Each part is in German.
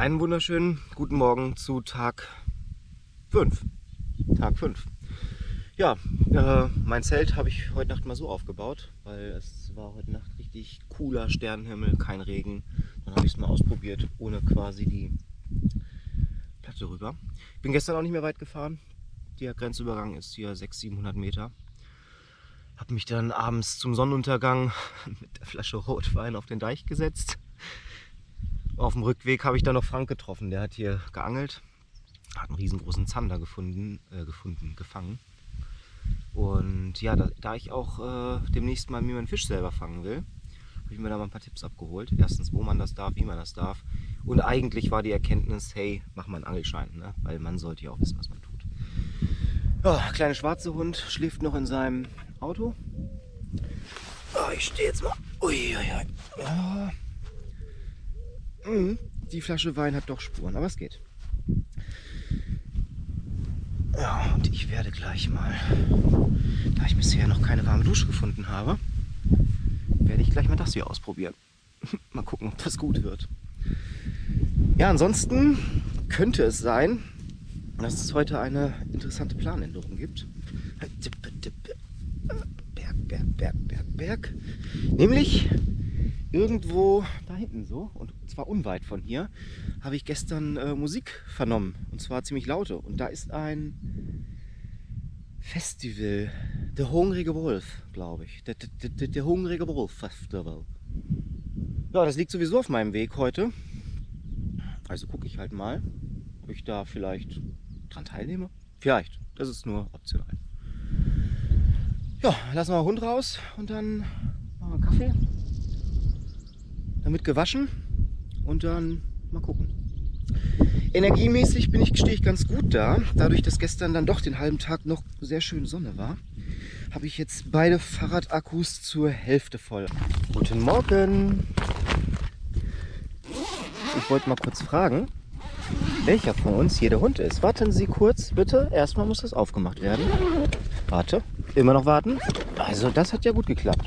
Einen wunderschönen guten Morgen zu Tag 5. Tag 5. Ja, äh, mein Zelt habe ich heute Nacht mal so aufgebaut, weil es war heute Nacht richtig cooler Sternenhimmel, kein Regen. Dann habe ich es mal ausprobiert, ohne quasi die Platte rüber. Ich bin gestern auch nicht mehr weit gefahren. Der Grenzübergang ist hier 600, 700 Meter. Habe mich dann abends zum Sonnenuntergang mit der Flasche Rotwein auf den Deich gesetzt auf dem Rückweg habe ich dann noch Frank getroffen. Der hat hier geangelt, hat einen riesengroßen Zander gefunden, äh, gefunden gefangen. Und ja, da, da ich auch äh, demnächst mal mir meinen Fisch selber fangen will, habe ich mir da mal ein paar Tipps abgeholt. Erstens, wo man das darf, wie man das darf. Und eigentlich war die Erkenntnis, hey, mach mal einen Angelschein, ne? weil man sollte ja auch wissen, was man tut. Ja, kleine schwarze Hund schläft noch in seinem Auto. Oh, ich stehe jetzt mal. Uiuiui. Ui, ui. Ja. Die Flasche Wein hat doch Spuren, aber es geht. Ja, und ich werde gleich mal, da ich bisher noch keine warme Dusche gefunden habe, werde ich gleich mal das hier ausprobieren. mal gucken, ob das gut wird. Ja, ansonsten könnte es sein, dass es heute eine interessante Planänderung gibt. Berg, Berg, Berg, Berg, Berg. Nämlich irgendwo da hinten so, und zwar unweit von hier, habe ich gestern äh, Musik vernommen. Und zwar ziemlich laute. Und da ist ein Festival. Der Hungrige Wolf, glaube ich. Der, der, der, der Hungrige Wolf Festival. Ja, das liegt sowieso auf meinem Weg heute. Also gucke ich halt mal, ob ich da vielleicht dran teilnehme. Vielleicht. Das ist nur optional. Ja, lassen wir den Hund raus und dann machen wir einen Kaffee damit gewaschen und dann mal gucken. Energiemäßig bin ich, stehe ich ganz gut da. Dadurch, dass gestern dann doch den halben Tag noch sehr schön Sonne war, habe ich jetzt beide Fahrradakkus zur Hälfte voll. Guten Morgen! Ich wollte mal kurz fragen, welcher von uns hier der Hund ist. Warten Sie kurz, bitte. Erstmal muss das aufgemacht werden. Warte, immer noch warten. Also das hat ja gut geklappt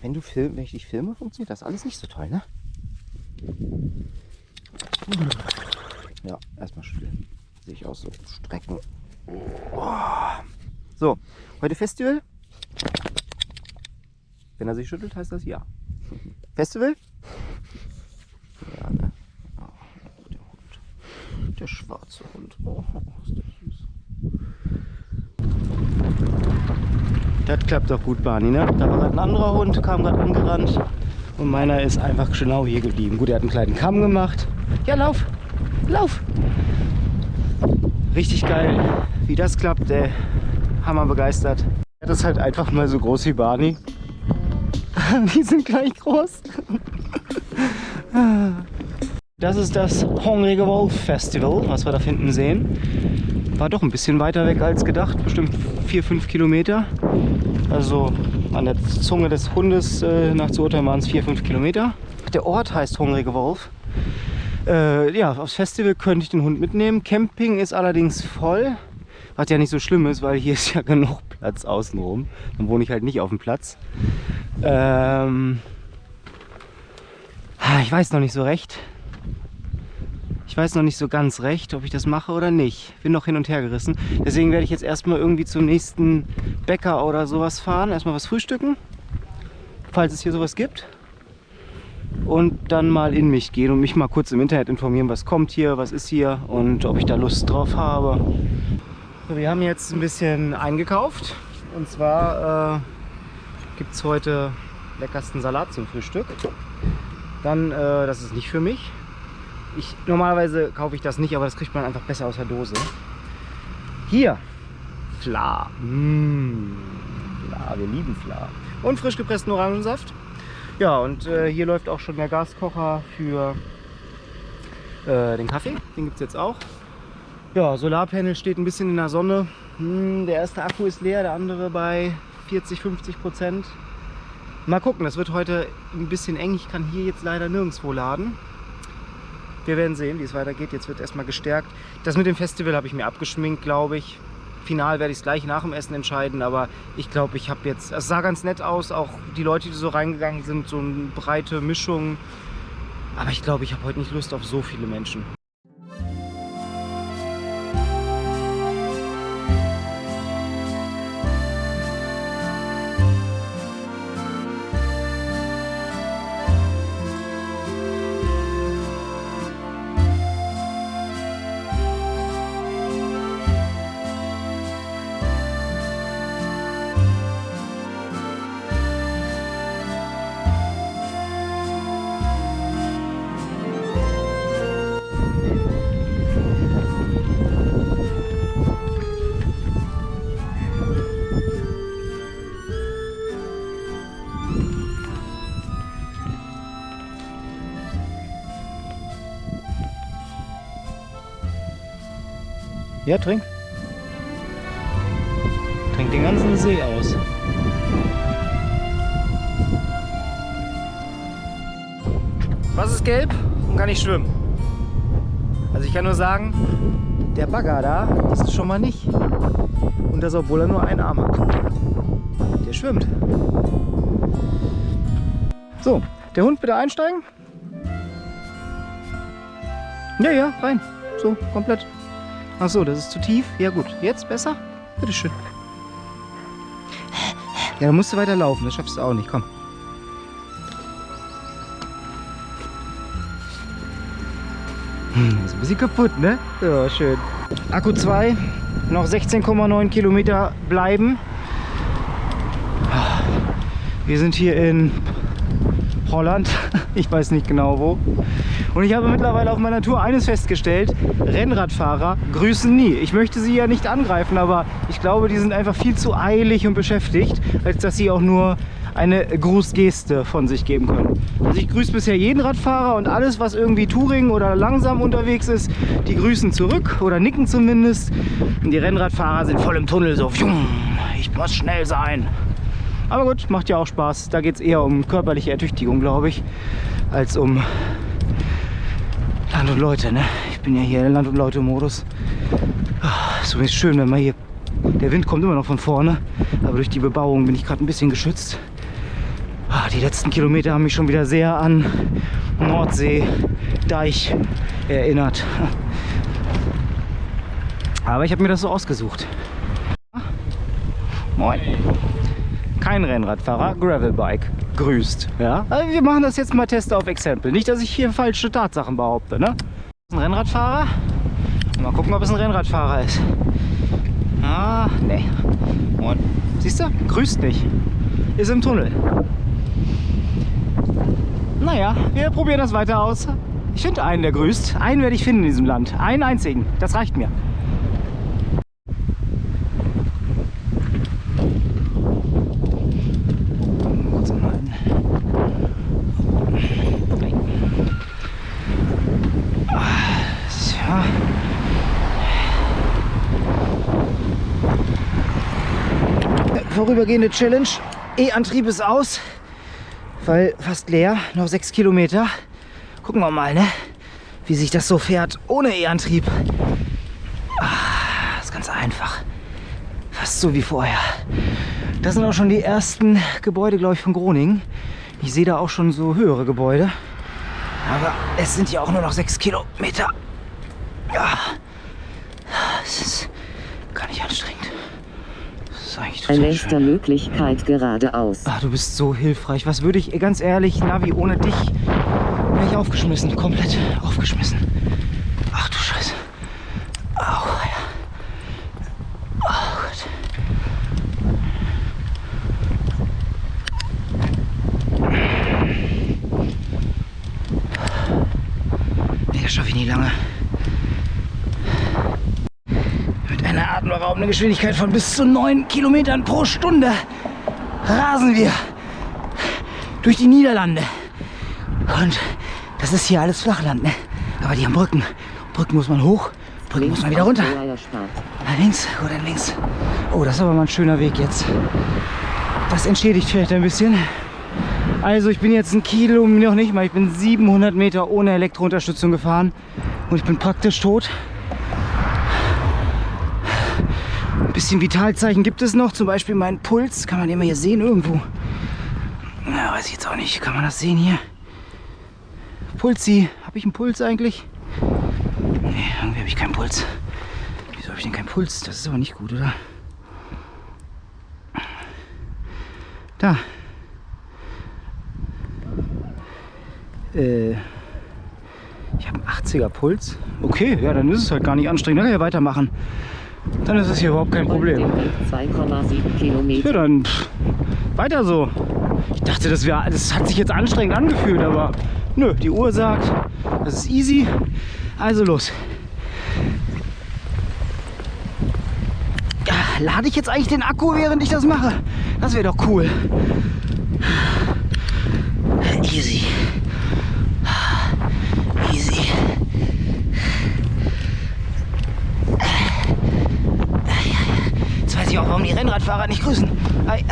wenn du film, wenn ich dich filme, funktioniert das alles nicht so toll, ne? Ja, erstmal schütteln. Sehe ich aus so Strecken. So, heute Festival. Wenn er sich schüttelt, heißt das ja. Festival? Ja, ne? Oh, der Hund. Der schwarze Hund. Oh, ist der Das klappt doch gut, Barney, ne? Da war gerade ein anderer Hund, kam gerade angerannt. Und meiner ist einfach genau hier geblieben. Gut, er hat einen kleinen Kamm gemacht. Ja, lauf! Lauf! Richtig geil, wie das klappt, ey. Hammer begeistert. Das ist halt einfach mal so groß wie Barney. Die sind gleich groß. Das ist das Hungrige Wolf Festival, was wir da hinten sehen. War doch ein bisschen weiter weg als gedacht, bestimmt 4-5 Kilometer. Also an der Zunge des Hundes äh, nach zu urteilen waren es 4-5 Kilometer. Der Ort heißt Hungrige Wolf. Äh, ja, aufs Festival könnte ich den Hund mitnehmen. Camping ist allerdings voll, was ja nicht so schlimm ist, weil hier ist ja genug Platz außenrum. Dann wohne ich halt nicht auf dem Platz. Ähm, ich weiß noch nicht so recht. Ich weiß noch nicht so ganz recht, ob ich das mache oder nicht. Bin noch hin und her gerissen. Deswegen werde ich jetzt erstmal irgendwie zum nächsten Bäcker oder sowas fahren. Erstmal was frühstücken, falls es hier sowas gibt. Und dann mal in mich gehen und mich mal kurz im Internet informieren, was kommt hier, was ist hier und ob ich da Lust drauf habe. So, wir haben jetzt ein bisschen eingekauft. Und zwar äh, gibt es heute leckersten Salat zum Frühstück. Dann, äh, das ist nicht für mich, ich, normalerweise kaufe ich das nicht, aber das kriegt man einfach besser aus der Dose. Hier, Fla. Mmh. Fla, wir lieben Fla. Und frisch gepressten Orangensaft. Ja, und äh, hier läuft auch schon der Gaskocher für äh, den Kaffee. Den gibt es jetzt auch. Ja, Solarpanel steht ein bisschen in der Sonne. Hm, der erste Akku ist leer, der andere bei 40, 50 Prozent. Mal gucken, das wird heute ein bisschen eng. Ich kann hier jetzt leider nirgendwo laden. Wir werden sehen, wie es weitergeht. Jetzt wird erstmal gestärkt. Das mit dem Festival habe ich mir abgeschminkt, glaube ich. Final werde ich es gleich nach dem Essen entscheiden, aber ich glaube, ich habe jetzt, es sah ganz nett aus, auch die Leute, die so reingegangen sind, so eine breite Mischung. Aber ich glaube, ich habe heute nicht Lust auf so viele Menschen. Ja, trink. Trink den ganzen See aus. Was ist gelb und kann nicht schwimmen? Also ich kann nur sagen, der Bagger da, ist schon mal nicht. Und das obwohl er nur einen Arm hat. Der schwimmt. So, der Hund bitte einsteigen. Ja, ja, rein. So, komplett. Ach so, das ist zu tief. Ja gut, jetzt besser? Bitteschön. Ja, dann musst du weiter laufen. Das schaffst du auch nicht. Komm. Hm, ist ein bisschen kaputt, ne? Ja, schön. Akku 2, noch 16,9 Kilometer bleiben. Wir sind hier in Holland. Ich weiß nicht genau wo. Und ich habe mittlerweile auf meiner Tour eines festgestellt. Rennradfahrer grüßen nie. Ich möchte sie ja nicht angreifen, aber ich glaube, die sind einfach viel zu eilig und beschäftigt, als dass sie auch nur eine Grußgeste von sich geben können. Also ich grüße bisher jeden Radfahrer und alles, was irgendwie Touring oder langsam unterwegs ist, die grüßen zurück oder nicken zumindest. Und die Rennradfahrer sind voll im Tunnel so, ich muss schnell sein. Aber gut, macht ja auch Spaß. Da geht es eher um körperliche Ertüchtigung, glaube ich, als um Land und Leute. Ne? Ich bin ja hier in Land- und Leute-Modus. Ah, ist schön, wenn man hier... Der Wind kommt immer noch von vorne, aber durch die Bebauung bin ich gerade ein bisschen geschützt. Ah, die letzten Kilometer haben mich schon wieder sehr an Nordsee, Deich erinnert. Aber ich habe mir das so ausgesucht. Moin kein Rennradfahrer, Gravelbike grüßt. Ja? Also wir machen das jetzt mal Test auf Exempel. Nicht, dass ich hier falsche Tatsachen behaupte. Ne? Ein Rennradfahrer. Mal gucken, ob es ein Rennradfahrer ist. Ah, nee. Und, siehst du? Grüßt nicht. Ist im Tunnel. Naja, wir probieren das weiter aus. Ich finde einen, der grüßt. Einen werde ich finden in diesem Land. Einen einzigen. Das reicht mir. Vorübergehende Challenge. E-Antrieb ist aus, weil fast leer, noch sechs Kilometer. Gucken wir mal, ne? wie sich das so fährt ohne E-Antrieb. Ah, ist ganz einfach. Fast so wie vorher. Das sind auch schon die ersten Gebäude, glaube ich, von Groningen. Ich sehe da auch schon so höhere Gebäude. Aber es sind ja auch nur noch sechs Kilometer. Ja, es ist gar nicht anstrengend eigentlich total Nächster schön. Möglichkeit geradeaus. Ach, du bist so hilfreich. Was würde ich, ganz ehrlich, Navi, ohne dich wäre ich aufgeschmissen. Komplett aufgeschmissen. Ach du Scheiße. Au, ja. Oh Gott. Nee, das schaffe ich nie lange. Atemberaubende Geschwindigkeit von bis zu 9 Kilometern pro Stunde rasen wir durch die Niederlande. Und das ist hier alles Flachland, ne? Aber die haben Brücken. Brücken muss man hoch, Brücken links muss man wieder runter. Na, links oder links. Oh, das ist aber mal ein schöner Weg jetzt. Das entschädigt vielleicht ein bisschen. Also ich bin jetzt ein Kilo, noch nicht mal, ich bin 700 Meter ohne Elektrounterstützung gefahren und ich bin praktisch tot. Ein bisschen Vitalzeichen gibt es noch, zum Beispiel meinen Puls. Kann man mal hier sehen irgendwo? Ja, weiß ich jetzt auch nicht. Kann man das sehen hier? Pulsi. Habe ich einen Puls eigentlich? Nee, irgendwie habe ich keinen Puls. Wieso habe ich denn keinen Puls? Das ist aber nicht gut, oder? Da. Äh, ich habe einen 80er Puls. Okay, ja, dann ist es halt gar nicht anstrengend. Dann kann ich ja weitermachen. Dann ist es hier überhaupt kein Problem. 2,7 Kilometer. Ja, dann pff, weiter so. Ich dachte, das, wär, das hat sich jetzt anstrengend angefühlt, aber nö, die Uhr sagt, das ist easy. Also los. Lade ich jetzt eigentlich den Akku, während ich das mache? Das wäre doch cool. Easy. Jetzt weiß ich auch, warum die Rennradfahrer nicht grüßen. Ei.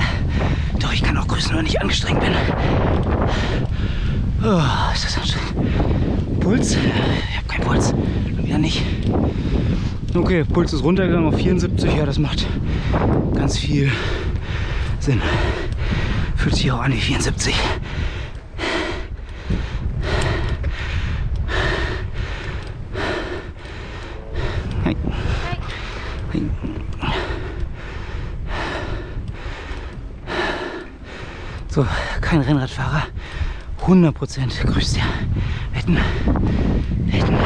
Doch, ich kann auch grüßen, wenn ich angestrengt bin. Oh, ist das anstrengend. Puls? Ich habe keinen Puls. Wieder nicht. Okay, Puls ist runtergegangen auf 74. Ja, das macht ganz viel Sinn. Fühlt sich auch an wie 74. So, kein Rennradfahrer. 100% grüßt ihr. Wetten. Wetten.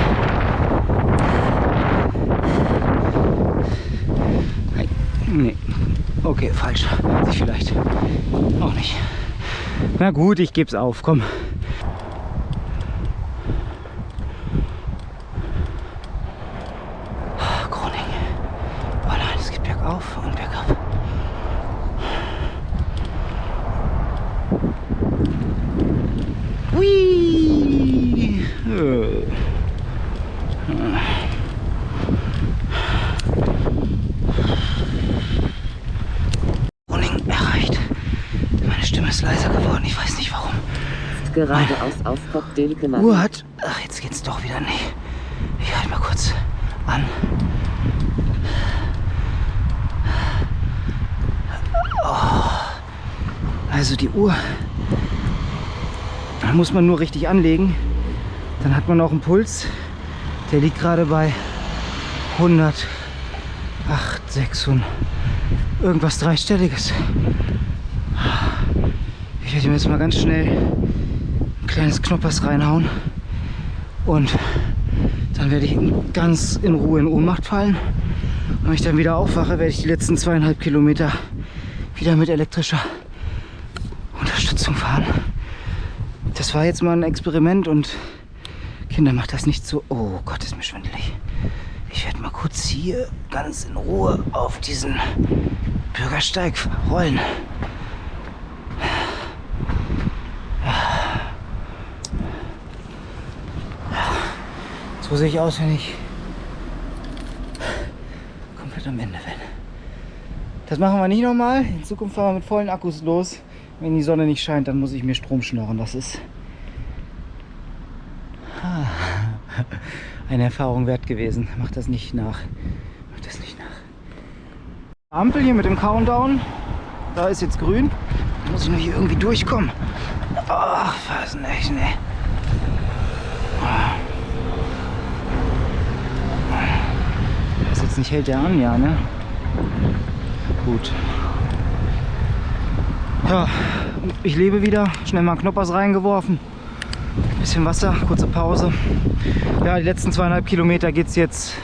Nein. Nee. Okay, falsch. Sie vielleicht. Auch nicht. Na gut, ich geb's auf. Komm. Groningen. Oh nein, es geht bergauf und bergab. Hui! Äh. Groningen erreicht. Meine Stimme ist leiser geworden. Ich weiß nicht warum. Geradeaus auf Dilke Uhr hat. Ach, jetzt geht's doch wieder nicht. Ich halte mal kurz an. Oh. Also die Uhr. Da muss man nur richtig anlegen. Dann hat man auch einen Puls. Der liegt gerade bei 108, 600. Irgendwas dreistelliges. Ich werde ihm jetzt mal ganz schnell kleines Knoppers reinhauen. Und dann werde ich ganz in Ruhe in Ohnmacht fallen. Und wenn ich dann wieder aufwache, werde ich die letzten zweieinhalb Kilometer wieder mit elektrischer Unterstützung fahren. Das war jetzt mal ein Experiment und Kinder, macht das nicht so. Oh Gott, ist mir schwindelig. Ich werde mal kurz hier ganz in Ruhe auf diesen Bürgersteig rollen. So sehe ich aus, wenn ich komplett am Ende bin. Das machen wir nicht nochmal. In Zukunft fahren wir mit vollen Akkus los. Wenn die Sonne nicht scheint, dann muss ich mir Strom schnorren. Das ist eine Erfahrung wert gewesen. Macht das nicht nach. Macht das nicht nach. Ampel hier mit dem Countdown. Da ist jetzt grün. Da muss ich nur hier irgendwie durchkommen. Ach, was nicht, ne. Jetzt nicht hält der an, ja, ne? Gut. Ja, ich lebe wieder. Schnell mal Knoppers reingeworfen. Bisschen Wasser, kurze Pause. Ja, die letzten zweieinhalb Kilometer geht es jetzt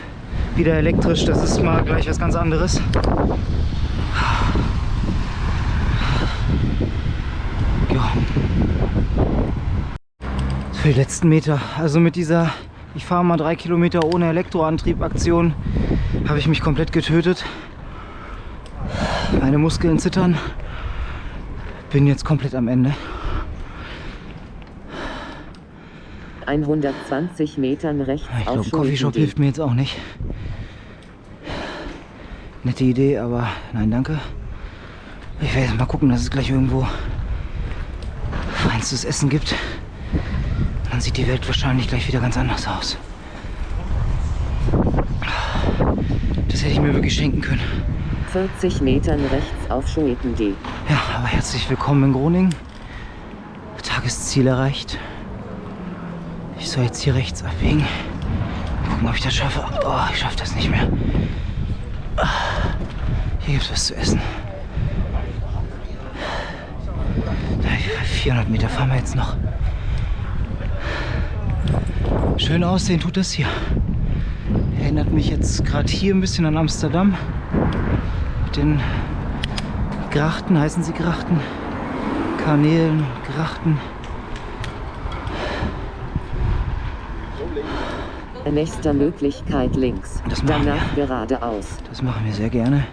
wieder elektrisch. Das ist mal gleich was ganz anderes. Ja. Für die letzten Meter. Also mit dieser, ich fahre mal drei Kilometer ohne Elektroantrieb Aktion, habe ich mich komplett getötet. Meine Muskeln zittern. Bin jetzt komplett am Ende. 120 Metern rechts Ich glaube, Coffeeshop hilft mir jetzt auch nicht. Nette Idee, aber nein, danke. Ich werde jetzt mal gucken, dass es gleich irgendwo feinstes Essen gibt. Dann sieht die Welt wahrscheinlich gleich wieder ganz anders aus. Das hätte ich mir wirklich schenken können. 40 Metern rechts auf Schwetendee. Ja, aber herzlich willkommen in Groningen. Tagesziel erreicht. Ich soll jetzt hier rechts abbiegen. Gucken, ob ich das schaffe. Oh, ich schaffe das nicht mehr. Hier gibt es was zu essen. 400 Meter fahren wir jetzt noch. Schön aussehen tut das hier. Erinnert mich jetzt gerade hier ein bisschen an Amsterdam. Mit den Grachten, heißen sie Grachten? Kanälen, Grachten. Nächster Möglichkeit links. Das Danach geradeaus. Das machen wir sehr gerne.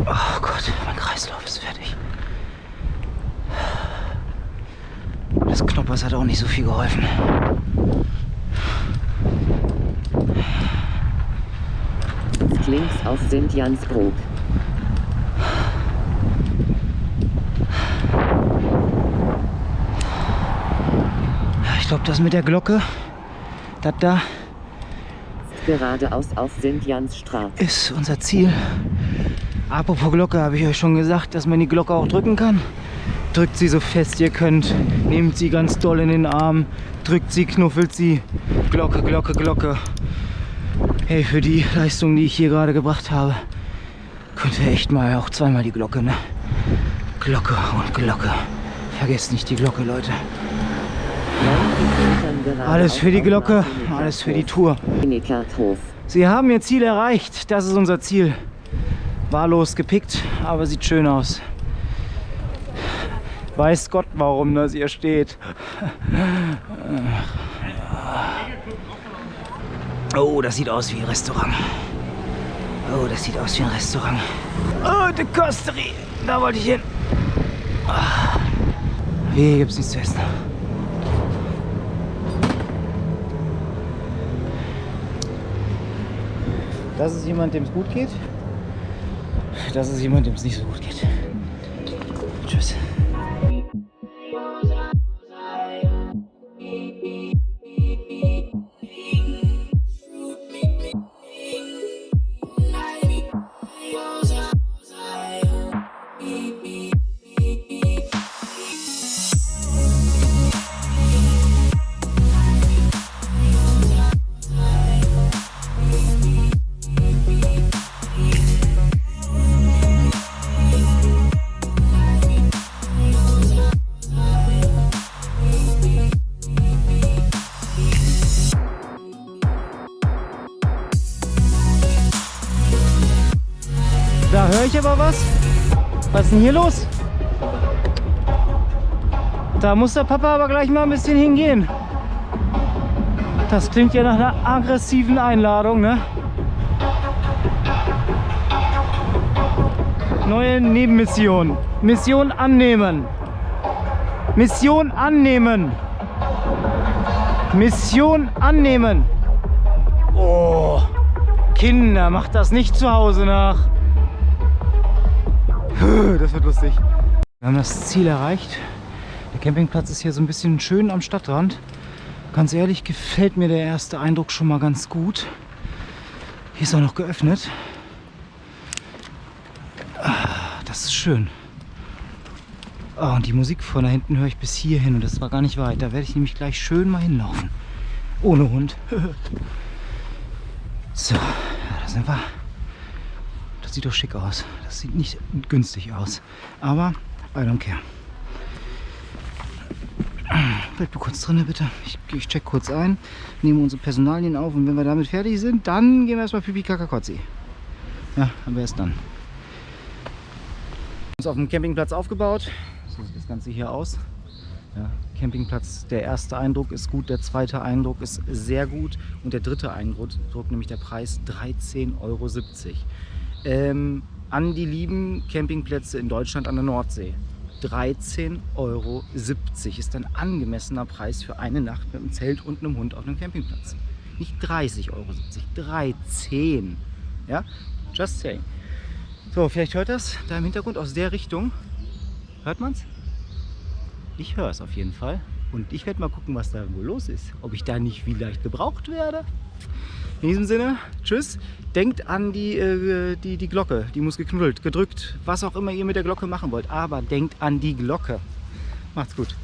Oh Gott, mein Kreislauf ist fertig. Das Knoppers hat auch nicht so viel geholfen. Links auf Sint-Jansbroek. Ich glaube, das mit der Glocke, das da Geradeaus auf Sint-Jansstraat. ist unser Ziel. Apropos Glocke, habe ich euch schon gesagt, dass man die Glocke auch drücken kann. Drückt sie so fest ihr könnt. Nehmt sie ganz doll in den Arm. Drückt sie, knuffelt sie. Glocke, Glocke, Glocke. Hey, für die Leistung, die ich hier gerade gebracht habe, könnt ihr echt mal auch zweimal die Glocke, ne? Glocke und Glocke. Vergesst nicht die Glocke, Leute. 90 Metern geradeaus Alles für die Glocke, alles für die Tour. Sie haben ihr Ziel erreicht. Das ist unser Ziel. Wahllos gepickt, aber sieht schön aus. Weiß Gott, warum das hier steht. Oh, das sieht aus wie ein Restaurant. Oh, das sieht aus wie ein Restaurant. Oh, die Costerie. Da wollte ich hin. Ah. Hier gibt's nichts zu essen. Das ist jemand, dem es gut geht. Das ist jemand, dem es nicht so gut geht. Tschüss. Denn hier los? Da muss der Papa aber gleich mal ein bisschen hingehen. Das klingt ja nach einer aggressiven Einladung, ne? Neue Nebenmission. Mission annehmen. Mission annehmen. Mission annehmen. Oh, Kinder, macht das nicht zu Hause nach. Das wird lustig. Wir haben das Ziel erreicht. Der Campingplatz ist hier so ein bisschen schön am Stadtrand. Ganz ehrlich gefällt mir der erste Eindruck schon mal ganz gut. Hier ist auch noch geöffnet. Ah, Das ist schön. Ah, und die Musik von da hinten höre ich bis hier hin und das war gar nicht weit. Da werde ich nämlich gleich schön mal hinlaufen. Ohne Hund. so, ja, da sind wir. Das sieht doch schick aus. Das sieht nicht günstig aus. Aber I don't care. Bleib du kurz drin, bitte. Ich, ich check kurz ein, nehme unsere Personalien auf und wenn wir damit fertig sind, dann gehen wir erstmal Pipi Kakakotzi. Ja, am besten dann. Uns auf dem Campingplatz aufgebaut. So sieht das Ganze hier aus. Ja, Campingplatz, der erste Eindruck ist gut, der zweite Eindruck ist sehr gut und der dritte Eindruck, nämlich der Preis 13,70 Euro. Ähm, an die lieben Campingplätze in Deutschland an der Nordsee. 13,70 Euro ist ein angemessener Preis für eine Nacht mit einem Zelt und einem Hund auf einem Campingplatz. Nicht 30,70 Euro, 13. Ja, just saying. So, vielleicht hört das da im Hintergrund aus der Richtung. Hört man's? Ich höre es auf jeden Fall. Und ich werde mal gucken, was da wohl los ist. Ob ich da nicht vielleicht gebraucht werde. In diesem Sinne, tschüss. Denkt an die, äh, die, die Glocke. Die muss geknuddelt, gedrückt, was auch immer ihr mit der Glocke machen wollt. Aber denkt an die Glocke. Macht's gut.